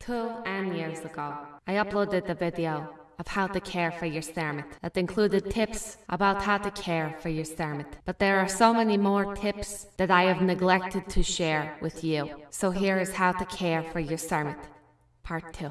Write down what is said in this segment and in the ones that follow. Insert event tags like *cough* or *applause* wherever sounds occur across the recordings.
Two and years ago, I uploaded a video of how to care for your stomach that included tips about how to care for your stomach. But there are so many more tips that I have neglected to share with you. So here is how to care for your stomach, part two.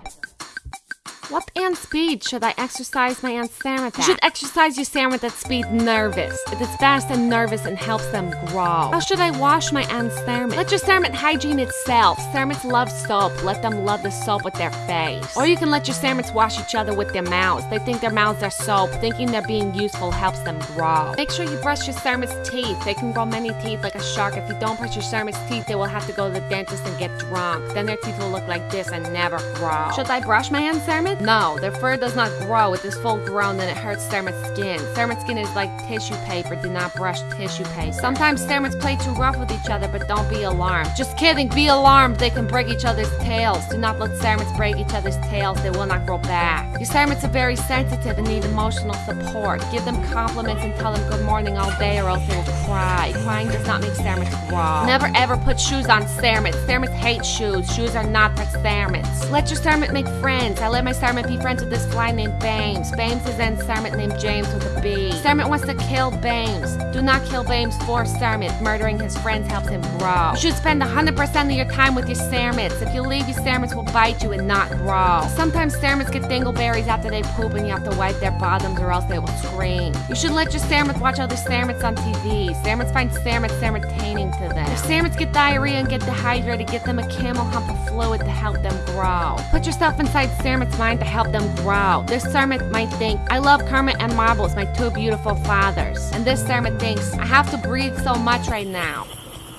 What ant speed should I exercise my stomach at? You should exercise your stomach at speed nervous. It is fast and nervous and helps them grow. How should I wash my ant stomach? Let your stomach hygiene itself. Stomachs love soap. Let them love the soap with their face. Or you can let your stomachs wash each other with their mouths. They think their mouths are soap. Thinking they're being useful helps them grow. Make sure you brush your stomach's teeth. They can grow many teeth like a shark. If you don't brush your stomach's teeth, they will have to go to the dentist and get drunk. Then their teeth will look like this and never grow. Should I brush my ant stomach? No, their fur does not grow. It is full grown and it hurts Stammer's skin. Stammer's skin is like tissue paper. Do not brush tissue paper. Sometimes Stammers play too rough with each other, but don't be alarmed. Just kidding, be alarmed. They can break each other's tails. Do not let Stammers break each other's tails. They will not grow back. Your Stammers are very sensitive and need emotional support. Give them compliments and tell them good morning all day or else they will cry. Crying does not make Stammers grow. Never ever put shoes on Stammers. Stammers hate shoes. Shoes are not for Stammers. Let your Stammer make friends. I let my Stammer be friends friends with this fly named Bames. Bames is then Sarmit named James with a B. Sarmit wants to kill Bames. Do not kill Bames for Sarmit. Murdering his friends helps him grow. You should spend 100% of your time with your Sarmits. If you leave, your Sarmits will bite you and not grow. Sometimes Sarmits get dingleberries after they poop and you have to wipe their bottoms or else they will scream. You should let your Sarmits watch other Sarmits on TV. Sarmits find Sarmits entertaining to them. If Sarmits get diarrhea and get dehydrated, get them a camel hump of fluid to help them grow. Put yourself inside Sarmit's mind to help them grow. This Sarmit might think, I love Kermit and Marbles, my two beautiful fathers. And this Sarmit thinks, I have to breathe so much right now.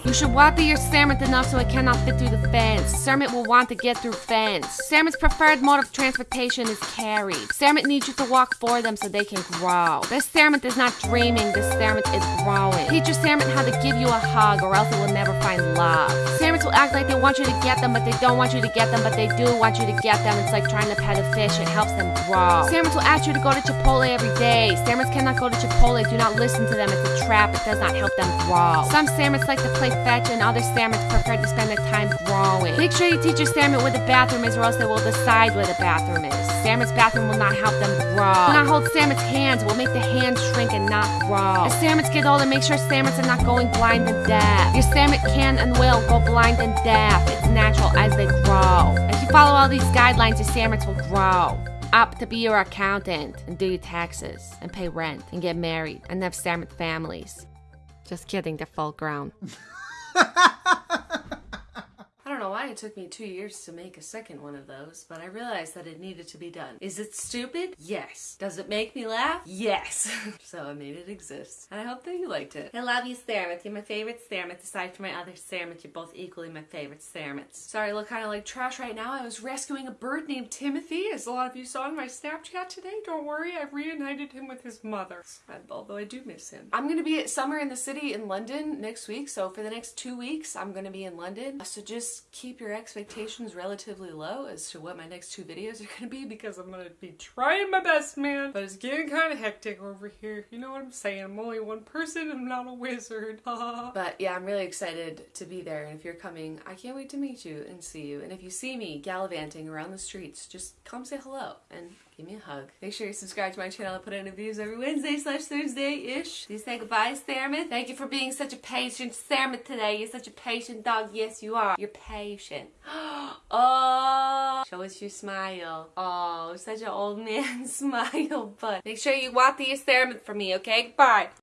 You should water your Sarmit enough so it cannot fit through the fence. Sarmit will want to get through fence. Sarmit's preferred mode of transportation is carried. Sarmit needs you to walk for them so they can grow. This Sarmit is not dreaming, this Sarmit is growing. Teach your Sarmit how to give you a hug or else it will never find love. Sarmits will act like they want you to get them, but they don't want you to get them, but they do want you to get them. It's like trying to pet a fish, it helps them grow. Sarmits will ask you to go to Chipotle every day. Sarmits cannot go to Chipotle, do not listen to them, it's a trap, it does not help them grow. Some Sarmits like to play fetch and other Sarmits prefer to spend their time growing. Make sure you teach your Sarmit where the bathroom is or else they will decide where the bathroom is. Sarmit's bathroom will not help them grow. Do not hold Sarmit's hands, it will make the hands shrink and not grow. As Sarmits get older, make sure Sarmits are not going blind and deaf. Your Sarmit can and will go blind and deaf. It's natural as they grow. If you follow all these guidelines, your Sarmits will grow up to be your accountant and do your taxes and pay rent and get married and have Sarmit families. Just kidding, they're full grown. *laughs* why it took me two years to make a second one of those, but I realized that it needed to be done. Is it stupid? Yes. Does it make me laugh? Yes. *laughs* so I made it exist. And I hope that you liked it. I love you, Stairmouth. You're my favorite Stairmouth. Aside from my other Stairmouth, you're both equally my favorite Stairmouths. Sorry, I look kind of like trash right now. I was rescuing a bird named Timothy, as a lot of you saw in my Snapchat today. Don't worry, I've reunited him with his mother. Although I do miss him. I'm gonna be at Summer in the City in London next week, so for the next two weeks, I'm gonna be in London. So just keep your expectations relatively low as to what my next two videos are to be because I'm to be trying my best, man. But it's getting kind of hectic over here. You know what I'm saying? I'm only one person. I'm not a wizard. *laughs* but yeah, I'm really excited to be there. And if you're coming, I can't wait to meet you and see you. And if you see me gallivanting around the streets, just come say hello and give me a hug. Make sure you subscribe to my channel. I put out new videos every Wednesday slash Thursday-ish. Please say goodbye, Sarmit. Thank you for being such a patient Sarmit today. You're such a patient dog. Yes, you are. You're patient. *gasps* oh, show us your smile. Oh, such an old *laughs* man *laughs* smile. But make sure you water your Sarmit for me, okay? Bye.